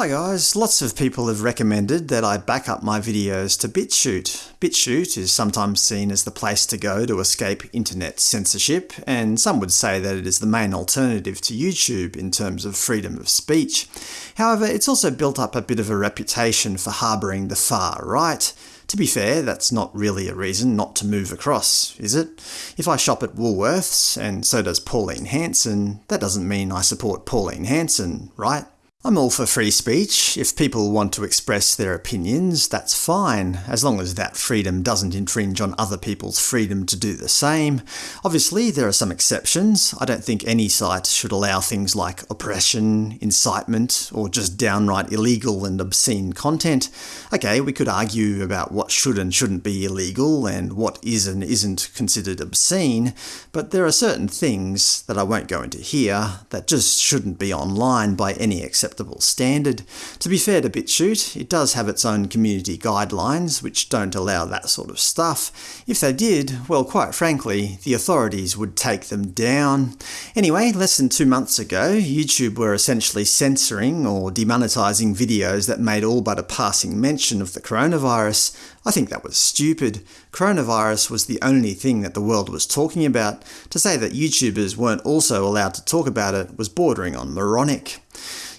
Hi guys, lots of people have recommended that I back up my videos to BitChute. BitChute is sometimes seen as the place to go to escape internet censorship, and some would say that it is the main alternative to YouTube in terms of freedom of speech. However, it's also built up a bit of a reputation for harbouring the far right. To be fair, that's not really a reason not to move across, is it? If I shop at Woolworths, and so does Pauline Hanson, that doesn't mean I support Pauline Hanson, right? I'm all for free speech. If people want to express their opinions, that's fine, as long as that freedom doesn't infringe on other people's freedom to do the same. Obviously, there are some exceptions. I don't think any site should allow things like oppression, incitement, or just downright illegal and obscene content. Okay, we could argue about what should and shouldn't be illegal, and what is and isn't considered obscene, but there are certain things that I won't go into here that just shouldn't be online by any exception acceptable standard. To be fair to BitChute, it does have its own community guidelines, which don't allow that sort of stuff. If they did, well quite frankly, the authorities would take them down. Anyway, less than two months ago, YouTube were essentially censoring or demonetising videos that made all but a passing mention of the coronavirus. I think that was stupid. Coronavirus was the only thing that the world was talking about. To say that YouTubers weren't also allowed to talk about it was bordering on moronic.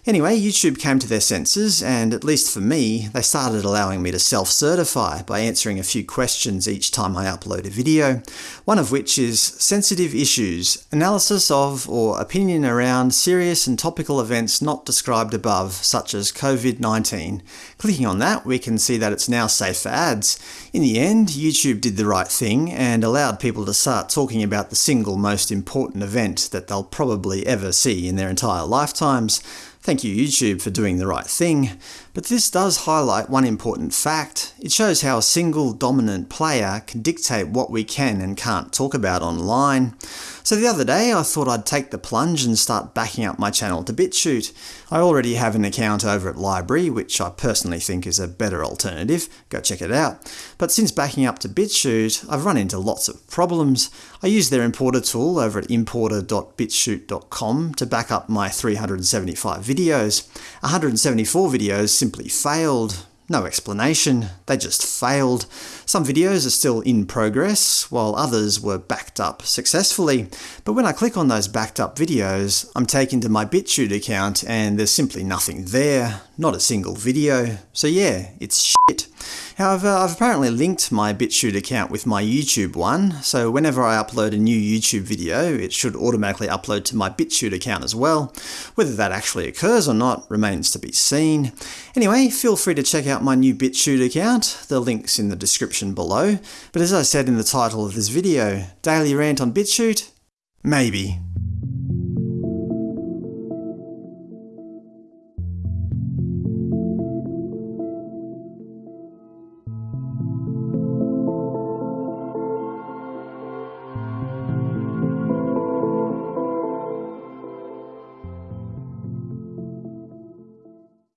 Anyway, YouTube came to their senses, and at least for me, they started allowing me to self-certify by answering a few questions each time I upload a video, one of which is Sensitive Issues – Analysis of or opinion around serious and topical events not described above, such as COVID-19. Clicking on that, we can see that it's now safe for ads. In the end, YouTube did the right thing and allowed people to start talking about the single most important event that they'll probably ever see in their entire lifetimes. Thank you YouTube for doing the right thing, but this does highlight one important fact. It shows how a single dominant player can dictate what we can and can't talk about online. So the other day I thought I'd take the plunge and start backing up my channel to BitChute. I already have an account over at LBRY, which I personally think is a better alternative, go check it out. But since backing up to BitChute, I've run into lots of problems. I use their importer tool over at importer.bitchute.com to back up my 375 videos. 174 videos simply failed, no explanation, they just failed. Some videos are still in progress, while others were backed up successfully. But when I click on those backed up videos, I'm taken to my BitChute account and there's simply nothing there, not a single video. So yeah, it's shit. However, uh, I've apparently linked my BitChute account with my YouTube one, so whenever I upload a new YouTube video, it should automatically upload to my BitChute account as well. Whether that actually occurs or not remains to be seen. Anyway, feel free to check out my new BitChute account, the link's in the description below. But as I said in the title of this video, daily rant on BitChute? Maybe.